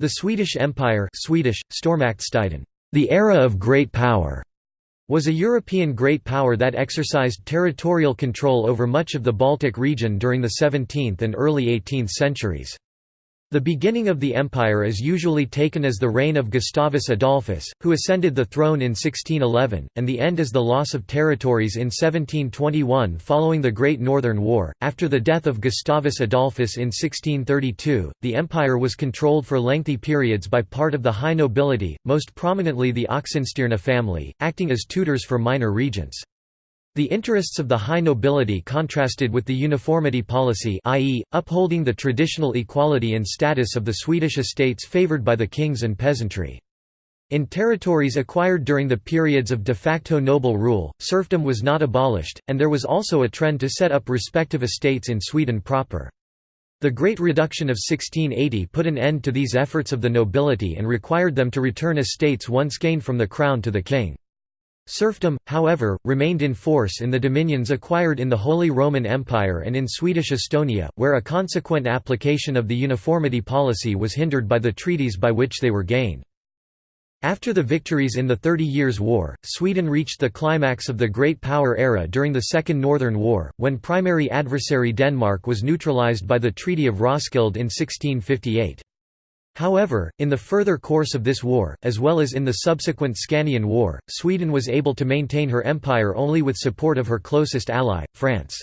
The Swedish Empire Swedish, the era of great power, was a European great power that exercised territorial control over much of the Baltic region during the 17th and early 18th centuries. The beginning of the empire is usually taken as the reign of Gustavus Adolphus, who ascended the throne in 1611, and the end as the loss of territories in 1721 following the Great Northern War. After the death of Gustavus Adolphus in 1632, the empire was controlled for lengthy periods by part of the high nobility, most prominently the Oxenstierna family, acting as tutors for minor regents. The interests of the high nobility contrasted with the uniformity policy i.e., upholding the traditional equality in status of the Swedish estates favoured by the kings and peasantry. In territories acquired during the periods of de facto noble rule, serfdom was not abolished, and there was also a trend to set up respective estates in Sweden proper. The Great Reduction of 1680 put an end to these efforts of the nobility and required them to return estates once gained from the crown to the king. Serfdom, however, remained in force in the dominions acquired in the Holy Roman Empire and in Swedish Estonia, where a consequent application of the uniformity policy was hindered by the treaties by which they were gained. After the victories in the Thirty Years' War, Sweden reached the climax of the Great Power era during the Second Northern War, when primary adversary Denmark was neutralized by the Treaty of Roskilde in 1658. However, in the further course of this war, as well as in the subsequent Scanian War, Sweden was able to maintain her empire only with support of her closest ally, France.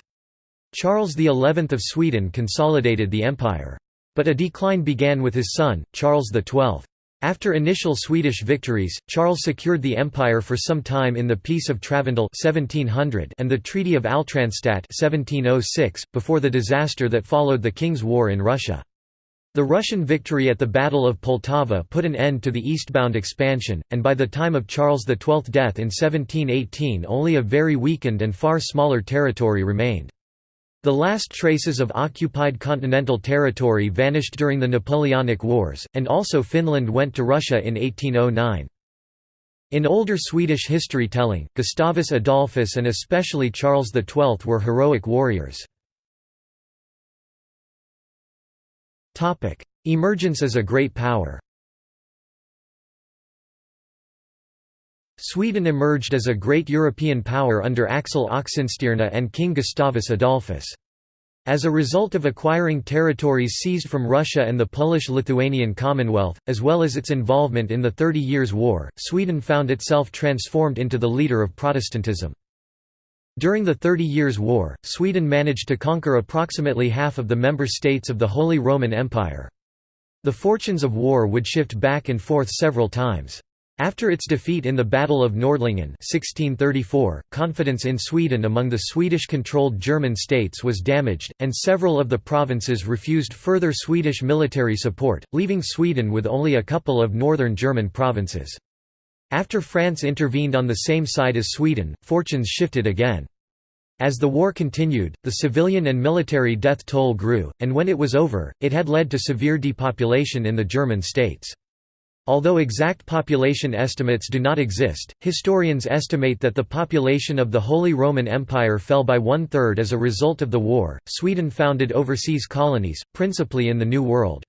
Charles XI of Sweden consolidated the empire. But a decline began with his son, Charles XII. After initial Swedish victories, Charles secured the empire for some time in the Peace of Travendal 1700 and the Treaty of Altranstadt 1706, before the disaster that followed the King's War in Russia. The Russian victory at the Battle of Poltava put an end to the eastbound expansion, and by the time of Charles XII's death in 1718 only a very weakened and far smaller territory remained. The last traces of occupied continental territory vanished during the Napoleonic Wars, and also Finland went to Russia in 1809. In older Swedish history telling, Gustavus Adolphus and especially Charles XII were heroic warriors. Topic: Emergence as a great power. Sweden emerged as a great European power under Axel Oxenstierna and King Gustavus Adolphus. As a result of acquiring territories seized from Russia and the Polish-Lithuanian Commonwealth, as well as its involvement in the Thirty Years' War, Sweden found itself transformed into the leader of Protestantism. During the Thirty Years' War, Sweden managed to conquer approximately half of the member states of the Holy Roman Empire. The fortunes of war would shift back and forth several times. After its defeat in the Battle of Nordlingen 1634, confidence in Sweden among the Swedish-controlled German states was damaged, and several of the provinces refused further Swedish military support, leaving Sweden with only a couple of northern German provinces. After France intervened on the same side as Sweden, fortunes shifted again. As the war continued, the civilian and military death toll grew, and when it was over, it had led to severe depopulation in the German states. Although exact population estimates do not exist, historians estimate that the population of the Holy Roman Empire fell by one-third as a result of the war. Sweden founded overseas colonies, principally in the New World.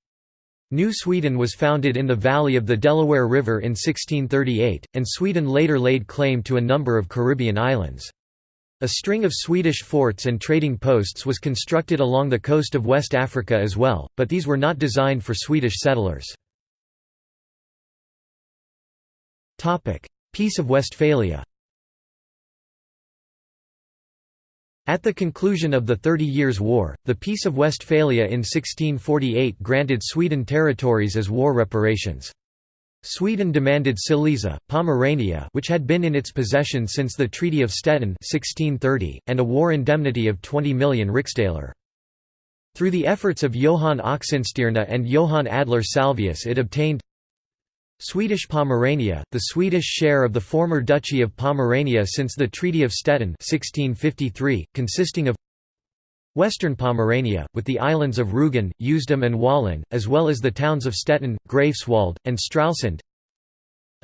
New Sweden was founded in the valley of the Delaware River in 1638, and Sweden later laid claim to a number of Caribbean islands. A string of Swedish forts and trading posts was constructed along the coast of West Africa as well, but these were not designed for Swedish settlers. Peace of Westphalia At the conclusion of the Thirty Years' War, the Peace of Westphalia in 1648 granted Sweden territories as war reparations. Sweden demanded Silesia, Pomerania which had been in its possession since the Treaty of Stettin 1630, and a war indemnity of 20 million riksdaler. Through the efforts of Johann Oxenstierna and Johann Adler Salvius it obtained Swedish Pomerania, the Swedish share of the former Duchy of Pomerania since the Treaty of Stettin 1653, consisting of Western Pomerania, with the islands of Rügen, Usedom and Wolin, as well as the towns of Stettin, Greifswald, and Stralsund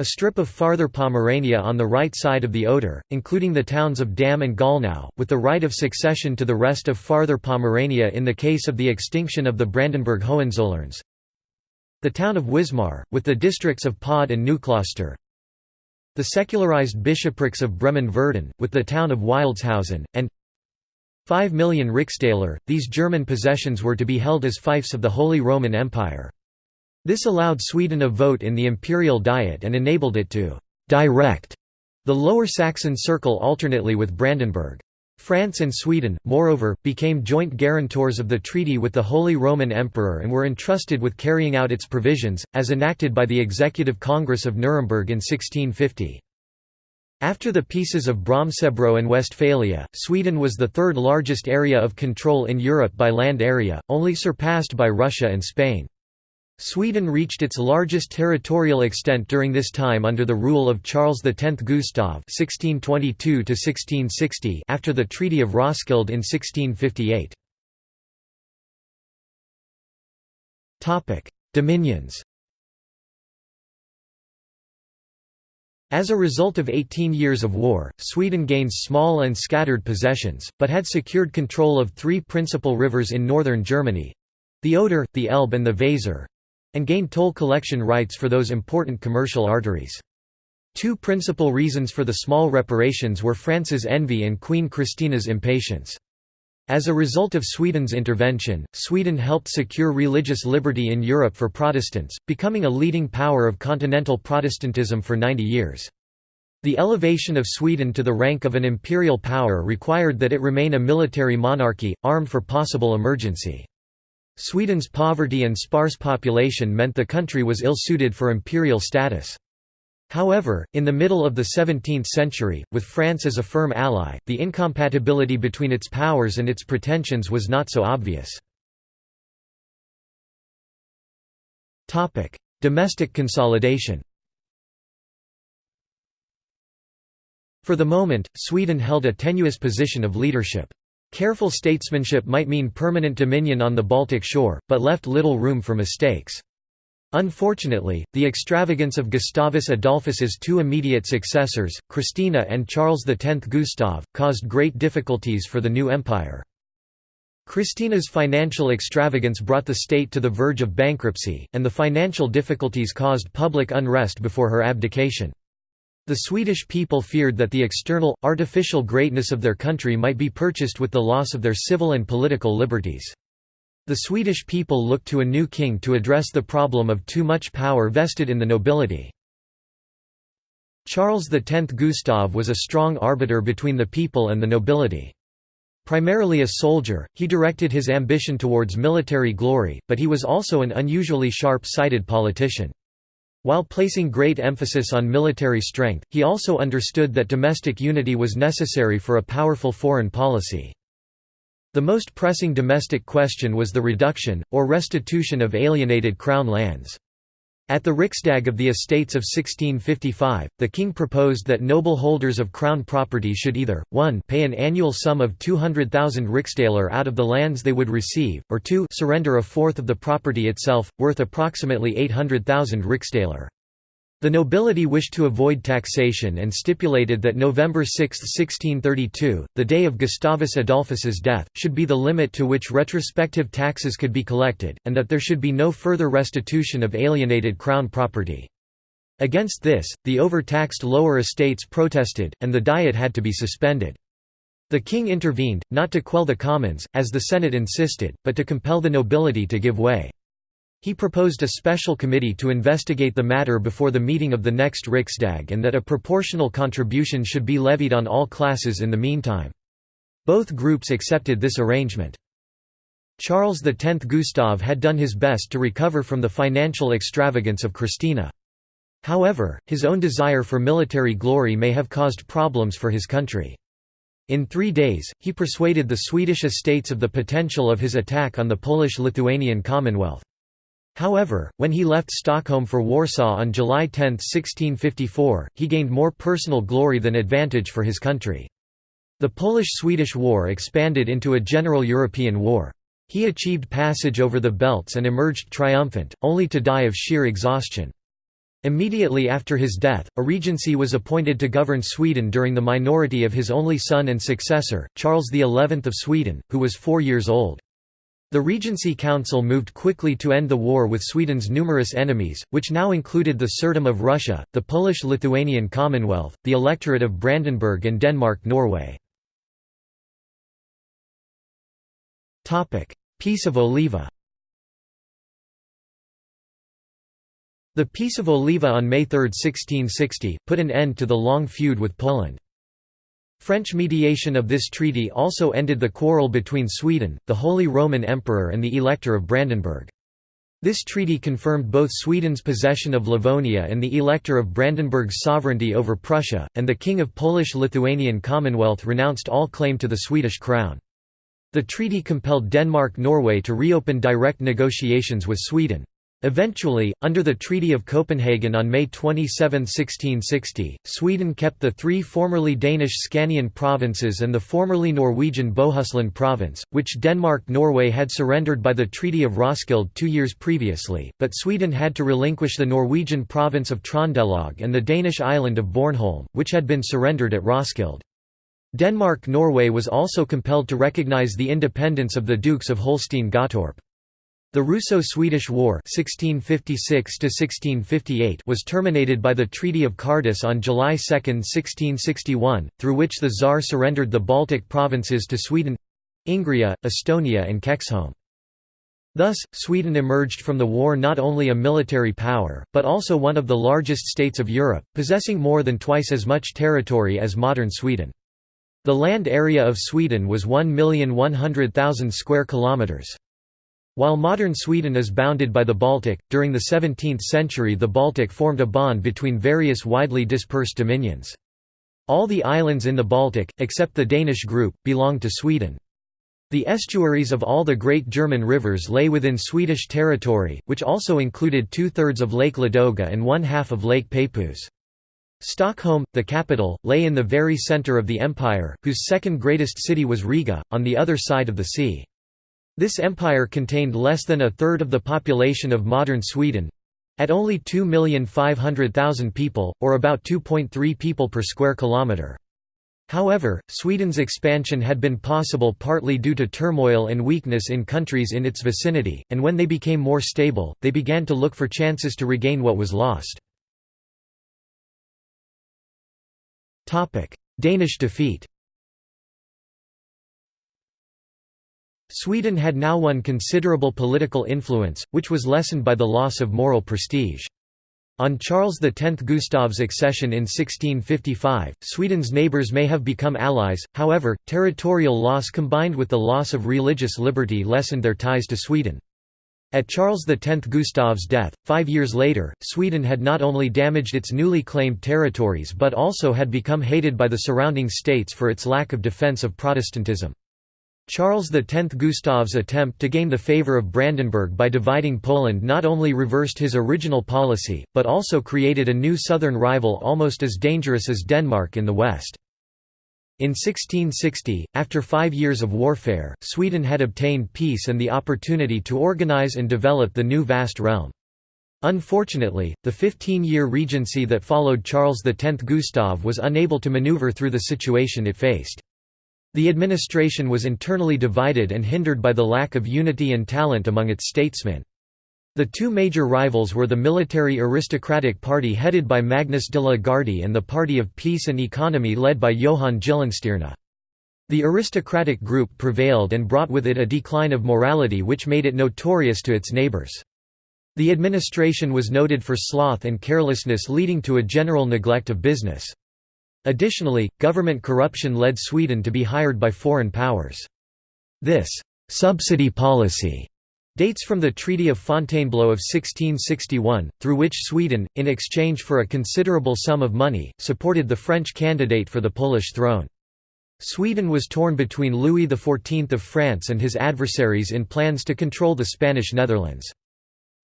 a strip of farther Pomerania on the right side of the Oder, including the towns of Damm and Gollnow, with the right of succession to the rest of farther Pomerania in the case of the extinction of the Brandenburg Hohenzollerns The town of Wismar, with the districts of Poel and Neukloster. The secularized bishoprics of Bremen-Verden, with the town of Wildeshausen, and 5 million riksdaler, these German possessions were to be held as fiefs of the Holy Roman Empire. This allowed Sweden a vote in the imperial diet and enabled it to «direct» the Lower Saxon Circle alternately with Brandenburg. France and Sweden, moreover, became joint guarantors of the treaty with the Holy Roman Emperor and were entrusted with carrying out its provisions, as enacted by the Executive Congress of Nuremberg in 1650. After the peaces of Brömsebro and Westphalia, Sweden was the third largest area of control in Europe by land area, only surpassed by Russia and Spain. Sweden reached its largest territorial extent during this time under the rule of Charles X Gustav (1622–1660) after the Treaty of Roskilde in 1658. Topic: Dominions. As a result of 18 years of war, Sweden gained small and scattered possessions, but had secured control of three principal rivers in northern Germany—the Oder, the Elbe and the Weser, and gained toll collection rights for those important commercial arteries. Two principal reasons for the small reparations were France's envy and Queen Christina's impatience. As a result of Sweden's intervention, Sweden helped secure religious liberty in Europe for Protestants, becoming a leading power of continental Protestantism for 90 years. The elevation of Sweden to the rank of an imperial power required that it remain a military monarchy, armed for possible emergency. Sweden's poverty and sparse population meant the country was ill-suited for imperial status. However, in the middle of the 17th century, with France as a firm ally, the incompatibility between its powers and its pretensions was not so obvious. Domestic consolidation For the moment, Sweden held a tenuous position of leadership. Careful statesmanship might mean permanent dominion on the Baltic shore, but left little room for mistakes. Unfortunately, the extravagance of Gustavus Adolphus's two immediate successors, Christina and Charles X Gustav, caused great difficulties for the new empire. Christina's financial extravagance brought the state to the verge of bankruptcy, and the financial difficulties caused public unrest before her abdication. The Swedish people feared that the external, artificial greatness of their country might be purchased with the loss of their civil and political liberties. The Swedish people looked to a new king to address the problem of too much power vested in the nobility. Charles X Gustav was a strong arbiter between the people and the nobility. Primarily a soldier, he directed his ambition towards military glory, but he was also an unusually sharp-sighted politician. While placing great emphasis on military strength, he also understood that domestic unity was necessary for a powerful foreign policy. The most pressing domestic question was the reduction, or restitution of alienated crown lands. At the Riksdag of the Estates of 1655, the king proposed that noble holders of crown property should either, 1 pay an annual sum of 200,000 riksdaler out of the lands they would receive, or 2 surrender a fourth of the property itself, worth approximately 800,000 riksdaler. The nobility wished to avoid taxation and stipulated that November 6, 1632, the day of Gustavus Adolphus's death, should be the limit to which retrospective taxes could be collected, and that there should be no further restitution of alienated crown property. Against this, the overtaxed lower estates protested, and the diet had to be suspended. The king intervened, not to quell the commons, as the Senate insisted, but to compel the nobility to give way. He proposed a special committee to investigate the matter before the meeting of the next Riksdag and that a proportional contribution should be levied on all classes in the meantime. Both groups accepted this arrangement. Charles X Gustav had done his best to recover from the financial extravagance of Christina. However, his own desire for military glory may have caused problems for his country. In three days, he persuaded the Swedish estates of the potential of his attack on the Polish-Lithuanian Commonwealth. However, when he left Stockholm for Warsaw on July 10, 1654, he gained more personal glory than advantage for his country. The Polish–Swedish War expanded into a general European war. He achieved passage over the belts and emerged triumphant, only to die of sheer exhaustion. Immediately after his death, a regency was appointed to govern Sweden during the minority of his only son and successor, Charles XI of Sweden, who was four years old. The Regency Council moved quickly to end the war with Sweden's numerous enemies, which now included the Tsardom of Russia, the Polish-Lithuanian Commonwealth, the Electorate of Brandenburg and Denmark-Norway. Peace of Oliva The Peace of Oliva on May 3, 1660, put an end to the long feud with Poland. French mediation of this treaty also ended the quarrel between Sweden, the Holy Roman Emperor and the Elector of Brandenburg. This treaty confirmed both Sweden's possession of Livonia and the Elector of Brandenburg's sovereignty over Prussia, and the King of Polish-Lithuanian Commonwealth renounced all claim to the Swedish crown. The treaty compelled Denmark-Norway to reopen direct negotiations with Sweden. Eventually, under the Treaty of Copenhagen on May 27, 1660, Sweden kept the three formerly Danish Scanian provinces and the formerly Norwegian Bohuslän province, which Denmark-Norway had surrendered by the Treaty of Roskilde two years previously, but Sweden had to relinquish the Norwegian province of Trondelag and the Danish island of Bornholm, which had been surrendered at Roskilde. Denmark-Norway was also compelled to recognize the independence of the Dukes of Holstein-Gottorp. The Russo-Swedish War (1656–1658) was terminated by the Treaty of Cardis on July 2, 1661, through which the Tsar surrendered the Baltic provinces to Sweden—Ingria, Estonia and Kexholm. Thus, Sweden emerged from the war not only a military power, but also one of the largest states of Europe, possessing more than twice as much territory as modern Sweden. The land area of Sweden was 1,100,000 square kilometers. While modern Sweden is bounded by the Baltic, during the 17th century the Baltic formed a bond between various widely dispersed dominions. All the islands in the Baltic, except the Danish group, belonged to Sweden. The estuaries of all the great German rivers lay within Swedish territory, which also included two-thirds of Lake Ladoga and one-half of Lake Peipus. Stockholm, the capital, lay in the very centre of the empire, whose second greatest city was Riga, on the other side of the sea. This empire contained less than a third of the population of modern Sweden—at only 2,500,000 people, or about 2.3 people per square kilometre. However, Sweden's expansion had been possible partly due to turmoil and weakness in countries in its vicinity, and when they became more stable, they began to look for chances to regain what was lost. Danish defeat Sweden had now won considerable political influence, which was lessened by the loss of moral prestige. On Charles X Gustav's accession in 1655, Sweden's neighbours may have become allies, however, territorial loss combined with the loss of religious liberty lessened their ties to Sweden. At Charles X Gustav's death, five years later, Sweden had not only damaged its newly claimed territories but also had become hated by the surrounding states for its lack of defence of Protestantism. Charles X Gustav's attempt to gain the favour of Brandenburg by dividing Poland not only reversed his original policy, but also created a new southern rival almost as dangerous as Denmark in the west. In 1660, after five years of warfare, Sweden had obtained peace and the opportunity to organize and develop the new vast realm. Unfortunately, the 15-year regency that followed Charles X Gustav was unable to maneuver through the situation it faced. The administration was internally divided and hindered by the lack of unity and talent among its statesmen. The two major rivals were the military aristocratic party headed by Magnus de la Gardie and the Party of Peace and Economy led by Johan Gyllenstierna. The aristocratic group prevailed and brought with it a decline of morality which made it notorious to its neighbours. The administration was noted for sloth and carelessness leading to a general neglect of business. Additionally, government corruption led Sweden to be hired by foreign powers. This «subsidy policy» dates from the Treaty of Fontainebleau of 1661, through which Sweden, in exchange for a considerable sum of money, supported the French candidate for the Polish throne. Sweden was torn between Louis XIV of France and his adversaries in plans to control the Spanish Netherlands.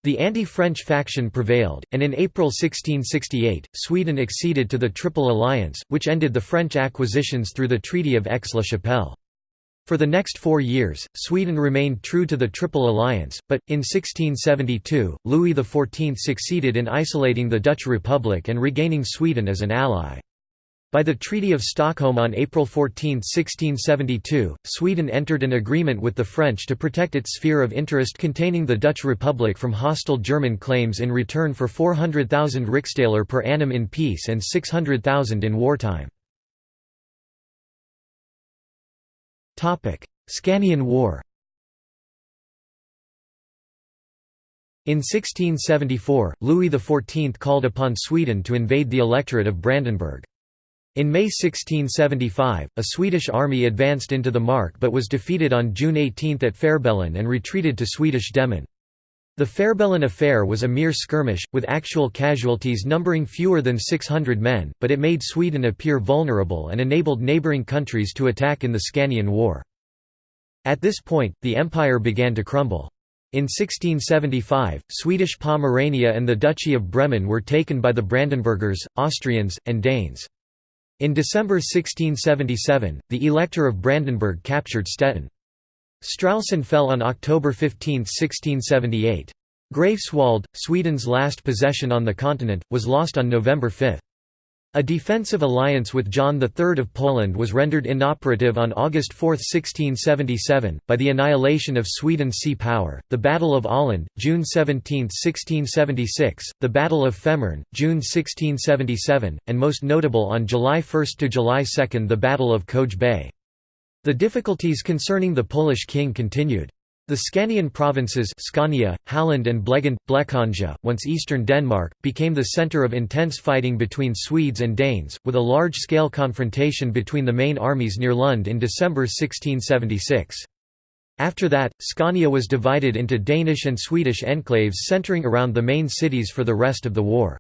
The anti-French faction prevailed, and in April 1668, Sweden acceded to the Triple Alliance, which ended the French acquisitions through the Treaty of Aix-la-Chapelle. For the next four years, Sweden remained true to the Triple Alliance, but, in 1672, Louis XIV succeeded in isolating the Dutch Republic and regaining Sweden as an ally. By the Treaty of Stockholm on April 14, 1672, Sweden entered an agreement with the French to protect its sphere of interest containing the Dutch Republic from hostile German claims in return for 400,000 riksdaler per annum in peace and 600,000 in wartime. Scanian War In 1674, Louis XIV called upon Sweden to invade the electorate of Brandenburg. In May 1675, a Swedish army advanced into the Mark but was defeated on June 18 at Fehrbellin and retreated to Swedish Demmin. The Fehrbellin affair was a mere skirmish, with actual casualties numbering fewer than 600 men, but it made Sweden appear vulnerable and enabled neighbouring countries to attack in the Scanian War. At this point, the empire began to crumble. In 1675, Swedish Pomerania and the Duchy of Bremen were taken by the Brandenburgers, Austrians, and Danes. In December 1677, the Elector of Brandenburg captured Stettin. Stralsund fell on October 15, 1678. Greifswald, Sweden's last possession on the continent, was lost on November 5. A defensive alliance with John III of Poland was rendered inoperative on August 4, 1677, by the annihilation of Sweden's sea power, the Battle of Åland, June 17, 1676, the Battle of Femern, June 1677, and most notable on July 1 to July 2 the Battle of Køge Bay. The difficulties concerning the Polish king continued. The Scanian provinces Scania, Halland and Blekinge, once eastern Denmark, became the centre of intense fighting between Swedes and Danes, with a large-scale confrontation between the main armies near Lund in December 1676. After that, Scania was divided into Danish and Swedish enclaves centering around the main cities for the rest of the war.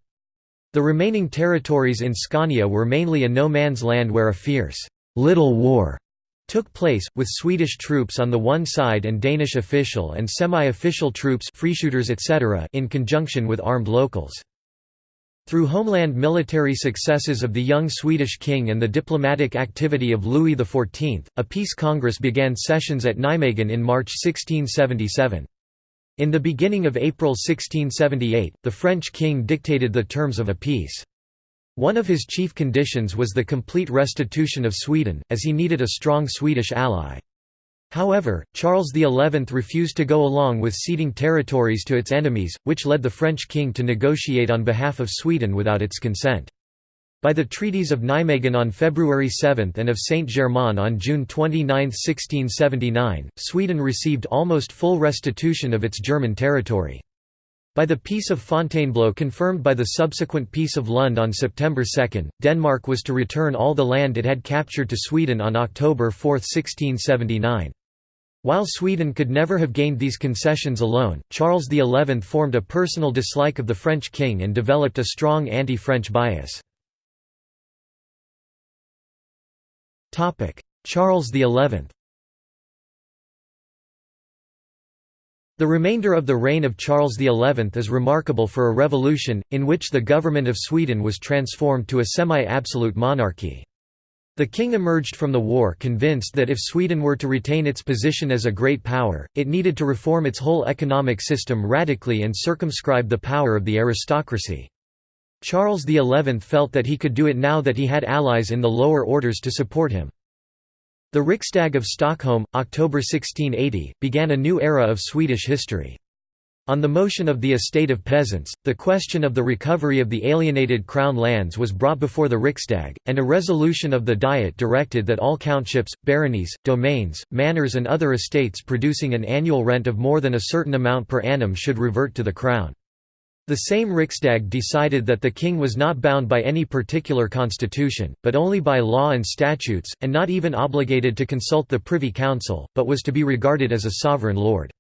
The remaining territories in Scania were mainly a no-man's land where a fierce, little war took place, with Swedish troops on the one side and Danish official and semi-official troops etc. in conjunction with armed locals. Through homeland military successes of the young Swedish king and the diplomatic activity of Louis XIV, a peace congress began sessions at Nijmegen in March 1677. In the beginning of April 1678, the French king dictated the terms of a peace. One of his chief conditions was the complete restitution of Sweden, as he needed a strong Swedish ally. However, Charles XI refused to go along with ceding territories to its enemies, which led the French king to negotiate on behalf of Sweden without its consent. By the treaties of Nijmegen on February 7 and of Saint-Germain on June 29, 1679, Sweden received almost full restitution of its German territory. By the Peace of Fontainebleau confirmed by the subsequent Peace of Lund on September 2, Denmark was to return all the land it had captured to Sweden on October 4, 1679. While Sweden could never have gained these concessions alone, Charles XI formed a personal dislike of the French king and developed a strong anti-French bias. Charles XI The remainder of the reign of Charles XI is remarkable for a revolution, in which the government of Sweden was transformed to a semi-absolute monarchy. The king emerged from the war convinced that if Sweden were to retain its position as a great power, it needed to reform its whole economic system radically and circumscribe the power of the aristocracy. Charles XI felt that he could do it now that he had allies in the lower orders to support him. The Riksdag of Stockholm, October 1680, began a new era of Swedish history. On the motion of the estate of peasants, the question of the recovery of the alienated crown lands was brought before the Riksdag, and a resolution of the Diet directed that all countships, baronies, domains, manors and other estates producing an annual rent of more than a certain amount per annum should revert to the crown. The same Riksdag decided that the king was not bound by any particular constitution, but only by law and statutes, and not even obligated to consult the Privy Council, but was to be regarded as a sovereign lord.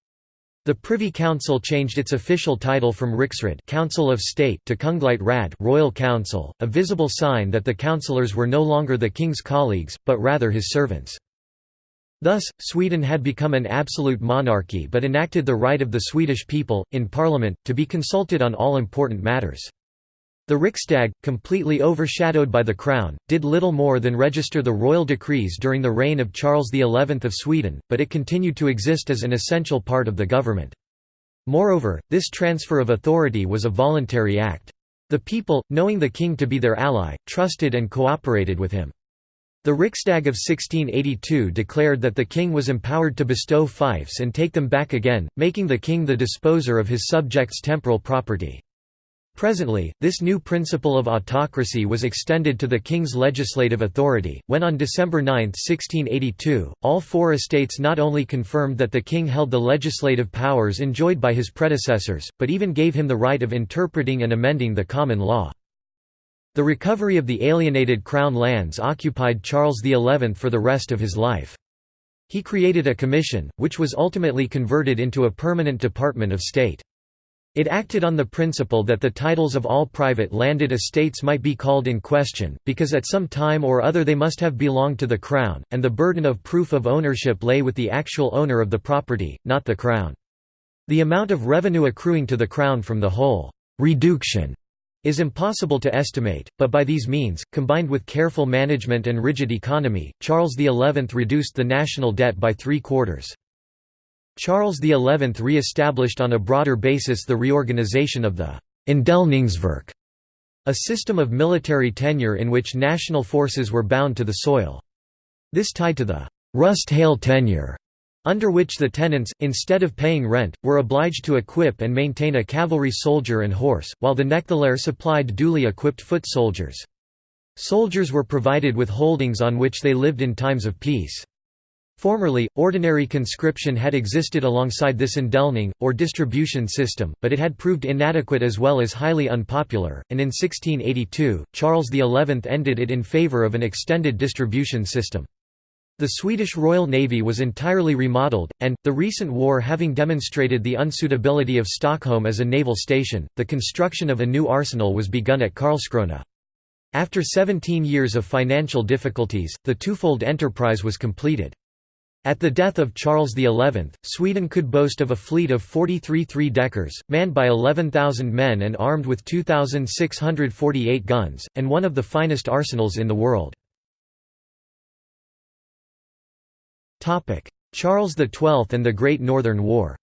The Privy Council changed its official title from Riksråd Council of State to Kungligt Råd Royal Council, a visible sign that the councillors were no longer the king's colleagues, but rather his servants. Thus, Sweden had become an absolute monarchy but enacted the right of the Swedish people, in parliament, to be consulted on all important matters. The Riksdag, completely overshadowed by the crown, did little more than register the royal decrees during the reign of Charles XI of Sweden, but it continued to exist as an essential part of the government. Moreover, this transfer of authority was a voluntary act. The people, knowing the king to be their ally, trusted and cooperated with him. The Riksdag of 1682 declared that the king was empowered to bestow fiefs and take them back again, making the king the disposer of his subjects' temporal property. Presently, this new principle of autocracy was extended to the king's legislative authority, when on December 9, 1682, all four estates not only confirmed that the king held the legislative powers enjoyed by his predecessors, but even gave him the right of interpreting and amending the common law. The recovery of the alienated crown lands occupied Charles XI for the rest of his life. He created a commission, which was ultimately converted into a permanent Department of State. It acted on the principle that the titles of all private landed estates might be called in question, because at some time or other they must have belonged to the Crown, and the burden of proof of ownership lay with the actual owner of the property, not the Crown. The amount of revenue accruing to the Crown from the whole «reduction» is impossible to estimate, but by these means, combined with careful management and rigid economy, Charles XI reduced the national debt by three quarters. Charles XI re-established on a broader basis the reorganization of the Indelningsverk, a system of military tenure in which national forces were bound to the soil. This tied to the rusthåll tenure, under which the tenants, instead of paying rent, were obliged to equip and maintain a cavalry soldier and horse, while the knektehåll supplied duly equipped foot soldiers. Soldiers were provided with holdings on which they lived in times of peace. Formerly, ordinary conscription had existed alongside this indelning, or distribution system, but it had proved inadequate as well as highly unpopular, and in 1682, Charles XI ended it in favour of an extended distribution system. The Swedish Royal Navy was entirely remodeled, and, the recent war having demonstrated the unsuitability of Stockholm as a naval station, the construction of a new arsenal was begun at Karlskrona. After 17 years of financial difficulties, the twofold enterprise was completed. At the death of Charles XI, Sweden could boast of a fleet of 43 three-deckers, manned by 11,000 men and armed with 2,648 guns, and one of the finest arsenals in the world. Charles XII and the Great Northern War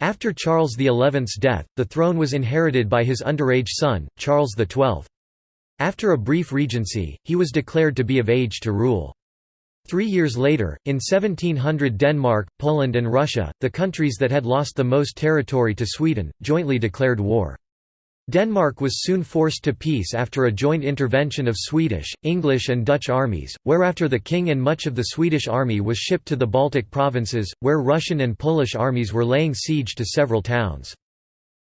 After Charles XI's death, the throne was inherited by his underage son, Charles XII. After a brief regency, he was declared to be of age to rule. Three years later, in 1700 Denmark, Poland and Russia, the countries that had lost the most territory to Sweden, jointly declared war. Denmark was soon forced to peace after a joint intervention of Swedish, English and Dutch armies, whereafter the king and much of the Swedish army was shipped to the Baltic provinces, where Russian and Polish armies were laying siege to several towns.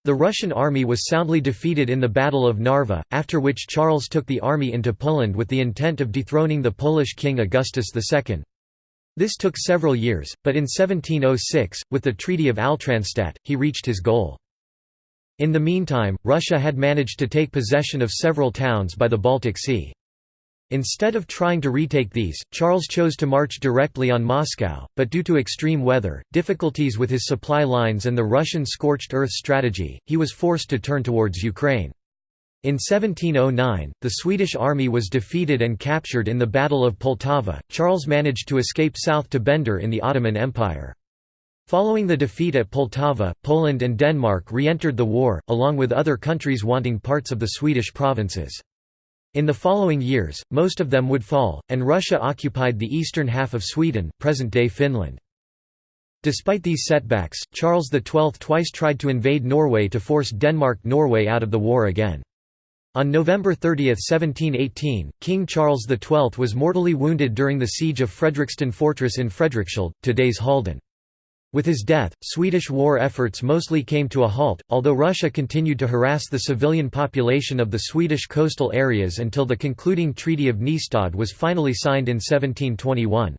The Russian army was soundly defeated in the Battle of Narva, after which Charles took the army into Poland with the intent of dethroning the Polish king Augustus II. This took several years, but in 1706, with the Treaty of Altranstadt, he reached his goal. In the meantime, Russia had managed to take possession of several towns by the Baltic Sea. Instead of trying to retake these, Charles chose to march directly on Moscow, but due to extreme weather, difficulties with his supply lines and the Russian scorched earth strategy, he was forced to turn towards Ukraine. In 1709, the Swedish army was defeated and captured in the Battle of Poltava. Charles managed to escape south to Bender in the Ottoman Empire. Following the defeat at Poltava, Poland and Denmark re-entered the war, along with other countries wanting parts of the Swedish provinces. In the following years, most of them would fall, and Russia occupied the eastern half of Sweden present-day Finland. Despite these setbacks, Charles XII twice tried to invade Norway to force Denmark-Norway out of the war again. On November 30, 1718, King Charles XII was mortally wounded during the siege of Fredriksten Fortress in Fredrikshald, today's Halden. With his death, Swedish war efforts mostly came to a halt, although Russia continued to harass the civilian population of the Swedish coastal areas until the concluding Treaty of Nystad was finally signed in 1721.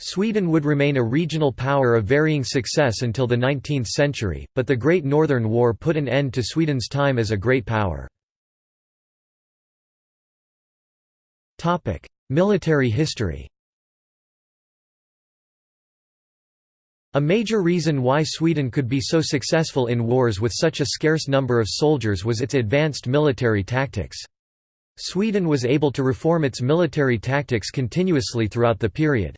Sweden would remain a regional power of varying success until the 19th century, but the Great Northern War put an end to Sweden's time as a great power. Military history A major reason why Sweden could be so successful in wars with such a scarce number of soldiers was its advanced military tactics. Sweden was able to reform its military tactics continuously throughout the period.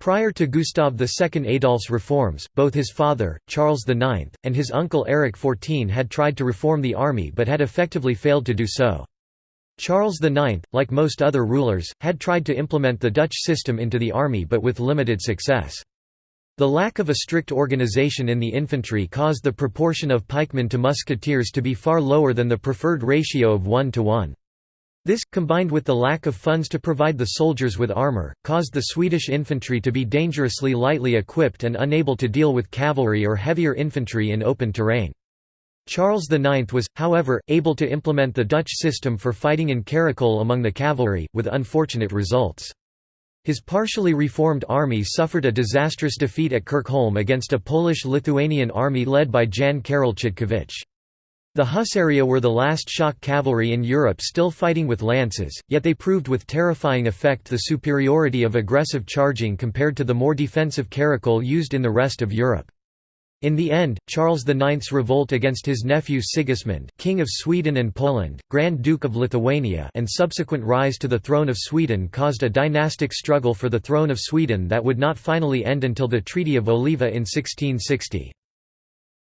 Prior to Gustav II Adolf's reforms, both his father, Charles IX, and his uncle Eric XIV had tried to reform the army but had effectively failed to do so. Charles IX, like most other rulers, had tried to implement the Dutch system into the army but with limited success. The lack of a strict organization in the infantry caused the proportion of pikemen to musketeers to be far lower than the preferred ratio of 1 to 1. This, combined with the lack of funds to provide the soldiers with armour, caused the Swedish infantry to be dangerously lightly equipped and unable to deal with cavalry or heavier infantry in open terrain. Charles IX was, however, able to implement the Dutch system for fighting in caracole among the cavalry, with unfortunate results. His partially reformed army suffered a disastrous defeat at Kirkholm against a Polish-Lithuanian army led by Jan Karol Chodkiewicz. The Husaria were the last shock cavalry in Europe still fighting with lances, yet they proved with terrifying effect the superiority of aggressive charging compared to the more defensive caracole used in the rest of Europe. In the end, Charles IX's revolt against his nephew Sigismund, King of Sweden and Poland, Grand Duke of Lithuania and subsequent rise to the throne of Sweden caused a dynastic struggle for the throne of Sweden that would not finally end until the Treaty of Oliva in 1660.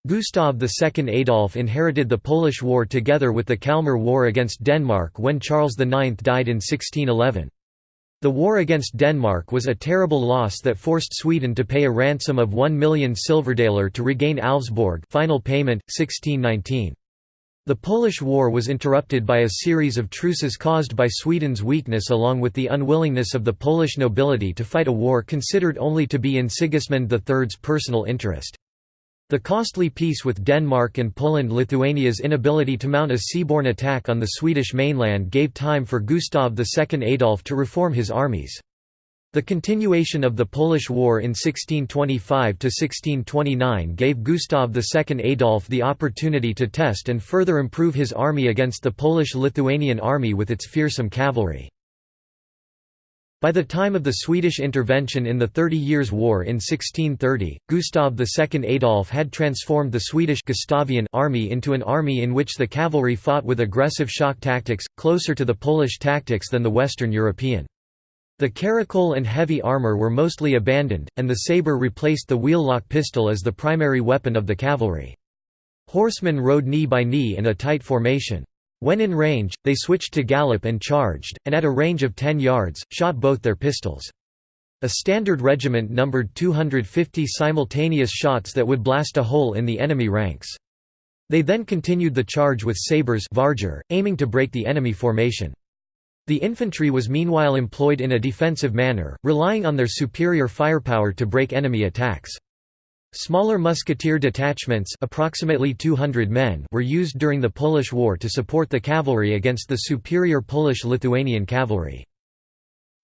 Gustav II Adolf inherited the Polish War together with the Kalmar War against Denmark when Charles IX died in 1611. The war against Denmark was a terrible loss that forced Sweden to pay a ransom of 1 million silverdaler to regain Alvsborg final payment, 1619. The Polish War was interrupted by a series of truces caused by Sweden's weakness along with the unwillingness of the Polish nobility to fight a war considered only to be in Sigismund III's personal interest. The costly peace with Denmark and Poland-Lithuania's inability to mount a seaborne attack on the Swedish mainland gave time for Gustav II Adolf to reform his armies. The continuation of the Polish War in 1625–1629 gave Gustav II Adolf the opportunity to test and further improve his army against the Polish-Lithuanian army with its fearsome cavalry. By the time of the Swedish intervention in the Thirty Years' War in 1630, Gustav II Adolf had transformed the Swedish Gustavian army into an army in which the cavalry fought with aggressive shock tactics, closer to the Polish tactics than the Western European. The caracole and heavy armour were mostly abandoned, and the sabre replaced the wheel-lock pistol as the primary weapon of the cavalry. Horsemen rode knee by knee in a tight formation. When in range, they switched to gallop and charged, and at a range of 10 yards, shot both their pistols. A standard regiment numbered 250 simultaneous shots that would blast a hole in the enemy ranks. They then continued the charge with sabres varger, aiming to break the enemy formation. The infantry was meanwhile employed in a defensive manner, relying on their superior firepower to break enemy attacks. Smaller musketeer detachments approximately 200 men were used during the Polish War to support the cavalry against the superior Polish-Lithuanian cavalry.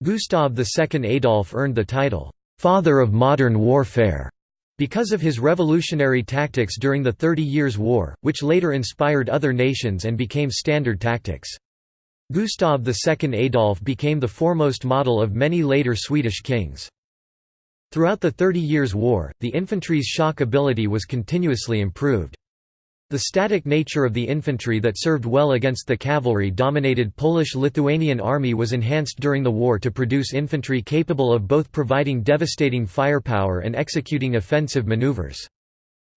Gustav II Adolf earned the title, "'Father of Modern Warfare' because of his revolutionary tactics during the Thirty Years' War, which later inspired other nations and became standard tactics. Gustav II Adolf became the foremost model of many later Swedish kings. Throughout the Thirty Years' War, the infantry's shock ability was continuously improved. The static nature of the infantry that served well against the cavalry-dominated Polish-Lithuanian army was enhanced during the war to produce infantry capable of both providing devastating firepower and executing offensive maneuvers.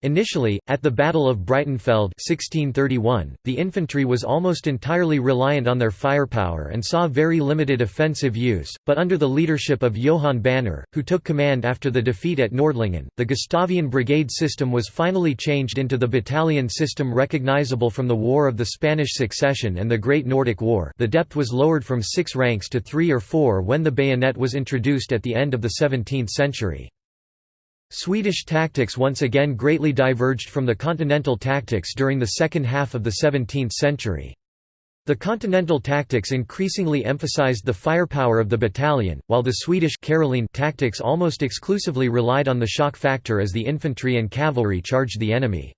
Initially, at the Battle of Breitenfeld 1631, the infantry was almost entirely reliant on their firepower and saw very limited offensive use, but under the leadership of Johann Banér, who took command after the defeat at Nordlingen, the Gustavian brigade system was finally changed into the battalion system recognizable from the War of the Spanish Succession and the Great Nordic War the depth was lowered from six ranks to three or four when the bayonet was introduced at the end of the 17th century. Swedish tactics once again greatly diverged from the continental tactics during the second half of the 17th century. The continental tactics increasingly emphasized the firepower of the battalion, while the Swedish Caroline tactics almost exclusively relied on the shock factor as the infantry and cavalry charged the enemy.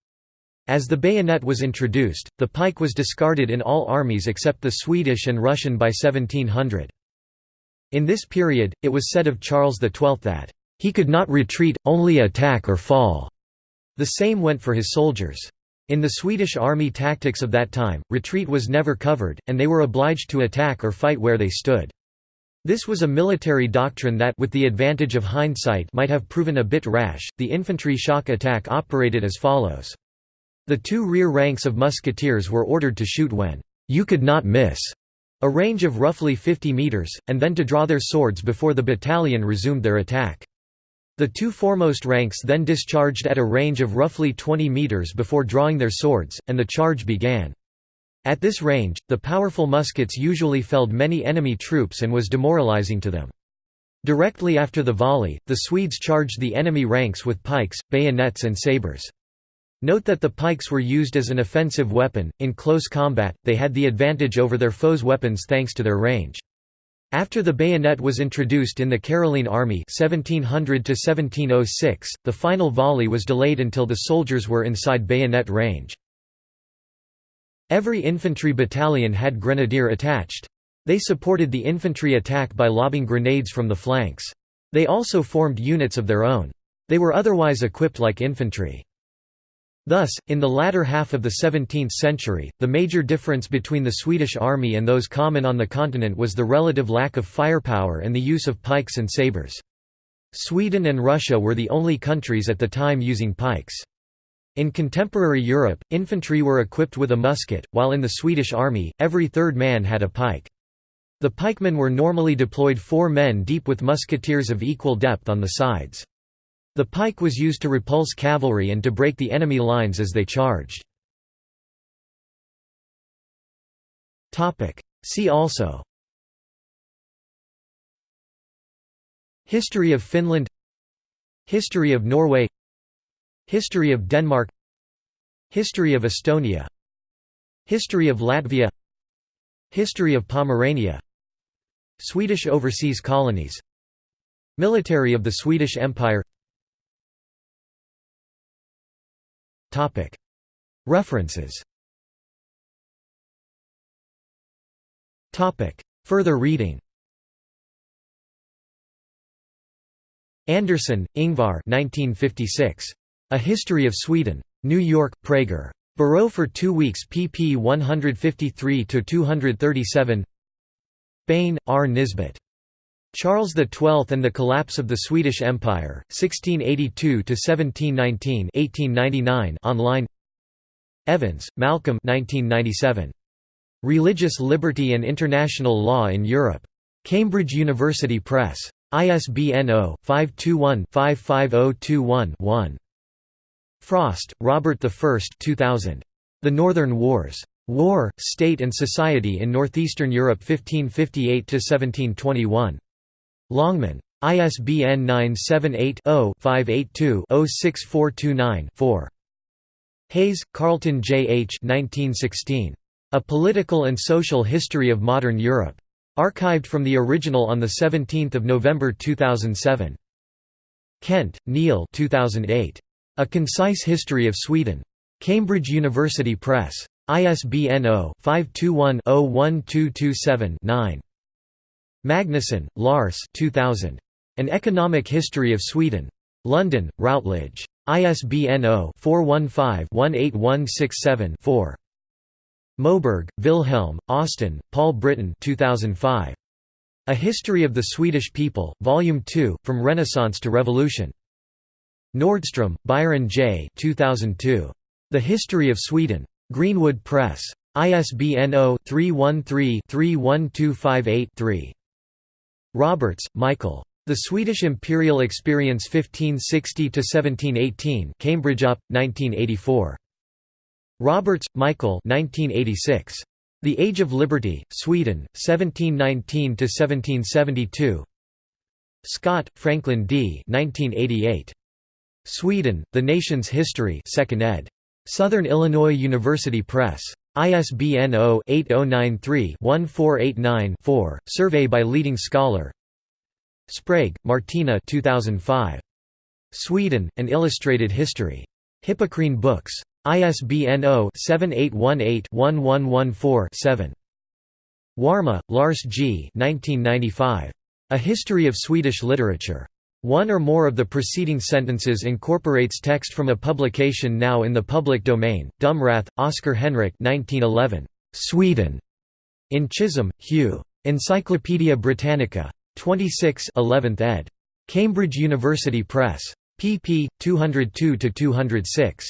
As the bayonet was introduced, the pike was discarded in all armies except the Swedish and Russian by 1700. In this period, it was said of Charles XII that he could not retreat, only attack or fall. The same went for his soldiers. In the Swedish army tactics of that time, retreat was never covered, and they were obliged to attack or fight where they stood. This was a military doctrine that with the advantage of hindsight might have proven a bit rash. The infantry shock attack operated as follows. The two rear ranks of musketeers were ordered to shoot when you could not miss, a range of roughly 50 meters, and then to draw their swords before the battalion resumed their attack. The two foremost ranks then discharged at a range of roughly 20 meters before drawing their swords, and the charge began. At this range, the powerful muskets usually felled many enemy troops and was demoralizing to them. Directly after the volley, the Swedes charged the enemy ranks with pikes, bayonets and sabres. Note that the pikes were used as an offensive weapon, in close combat, they had the advantage over their foes' weapons thanks to their range. After the bayonet was introduced in the Caroline Army 1700 the final volley was delayed until the soldiers were inside bayonet range. Every infantry battalion had grenadier attached. They supported the infantry attack by lobbing grenades from the flanks. They also formed units of their own. They were otherwise equipped like infantry. Thus, in the latter half of the 17th century, the major difference between the Swedish army and those common on the continent was the relative lack of firepower and the use of pikes and sabres. Sweden and Russia were the only countries at the time using pikes. In contemporary Europe, infantry were equipped with a musket, while in the Swedish army, every third man had a pike. The pikemen were normally deployed four men deep with musketeers of equal depth on the sides. The pike was used to repulse cavalry and to break the enemy lines as they charged. See also. History of Finland. History of Norway. History of Denmark. History of Estonia. History of Latvia. History of Pomerania. Swedish overseas colonies. Military of the Swedish Empire References Further reading Andersson, Ingvar 1956. A History of Sweden. New York, Praeger. Barreau for two weeks pp 153 to 237. Bain, R. Nisbet. Charles XII and the Collapse of the Swedish Empire, 1682–1719 online Evans, Malcolm 1997. Religious Liberty and International Law in Europe. Cambridge University Press. ISBN 0-521-55021-1. Frost, Robert I 2000. The Northern Wars. War, State and Society in Northeastern Europe 1558–1721. Longman. ISBN 978-0-582-06429-4. Hayes, Carlton J. H. 1916. A Political and Social History of Modern Europe. Archived from the original on 17 November 2007. Kent, Neil 2008. A Concise History of Sweden. Cambridge University Press. ISBN 0-521-01227-9. Magnusson, Lars 2000. An Economic History of Sweden. London, Routledge. ISBN 0-415-18167-4. Moberg, Wilhelm, Austin, Paul Britton 2005. A History of the Swedish People, Volume 2, From Renaissance to Revolution. Nordstrom, Byron J. 2002. The History of Sweden. Greenwood Press. ISBN 0-313-31258-3. Roberts, Michael. The Swedish Imperial Experience 1560–1718 Cambridge UP, 1984. Roberts, Michael 1986. The Age of Liberty, Sweden, 1719–1772 Scott, Franklin D. 1988. Sweden, The Nation's History 2nd ed. Southern Illinois University Press. ISBN 0-8093-1489-4, survey by leading scholar Sprague, Martina 2005. Sweden, An Illustrated History. Hippocrene Books. ISBN 0-7818-1114-7. Warme, Lars G. 1995. A History of Swedish Literature. One or more of the preceding sentences incorporates text from a publication now in the public domain. Dumrath, Oscar Henrik 1911. Sweden. In Chisholm, Hugh. Encyclopædia Britannica. 26 11th ed. Cambridge University Press. pp. 202–206.